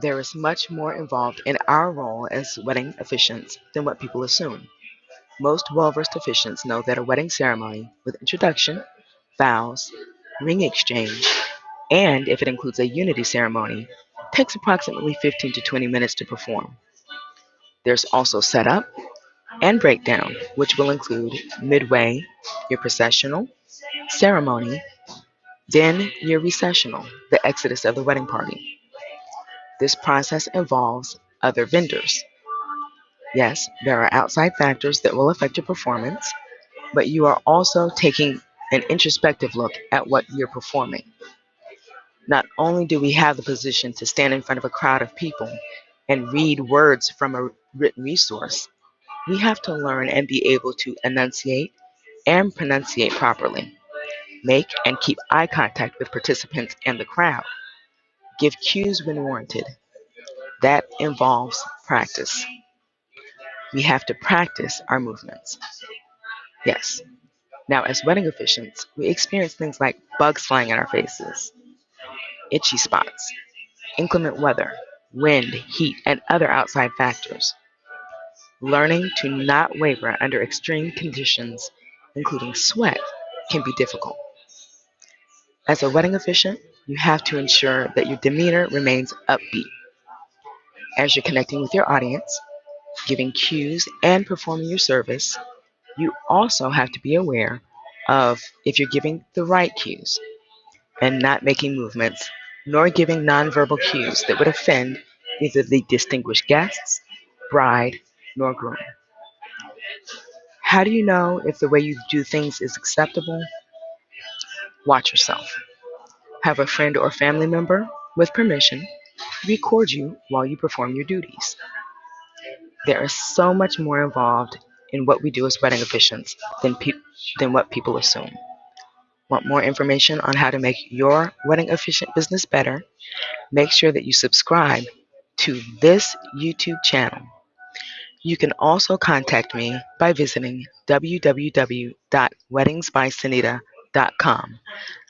There is much more involved in our role as wedding officiants than what people assume. Most well-versed officiants know that a wedding ceremony, with introduction, vows, ring exchange, and if it includes a unity ceremony, takes approximately 15 to 20 minutes to perform. There's also setup and breakdown, which will include midway, your processional, ceremony, then your recessional, the exodus of the wedding party. This process involves other vendors. Yes, there are outside factors that will affect your performance, but you are also taking an introspective look at what you're performing. Not only do we have the position to stand in front of a crowd of people and read words from a written resource, we have to learn and be able to enunciate and pronunciate properly. Make and keep eye contact with participants and the crowd. Give cues when warranted. That involves practice. We have to practice our movements. Yes. Now, as wedding officiants, we experience things like bugs flying in our faces, itchy spots, inclement weather, wind, heat, and other outside factors. Learning to not waver under extreme conditions, including sweat, can be difficult. As a wedding officiant, you have to ensure that your demeanor remains upbeat. As you're connecting with your audience, giving cues, and performing your service, you also have to be aware of if you're giving the right cues and not making movements nor giving nonverbal cues that would offend either the distinguished guests, bride, nor groom. How do you know if the way you do things is acceptable? Watch yourself. Have a friend or family member, with permission, record you while you perform your duties. There is so much more involved in what we do as wedding officiants than, pe- than what people assume. Want more information on how to make your wedding officiant business better? Make sure that you subscribe to this YouTube channel. You can also contact me by visiting www.weddingsbysonita.com.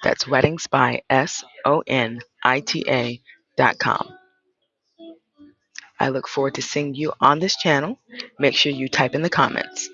That's weddings by S O N I T A.com. I look forward to seeing you on this channel. Make sure you type in the comments.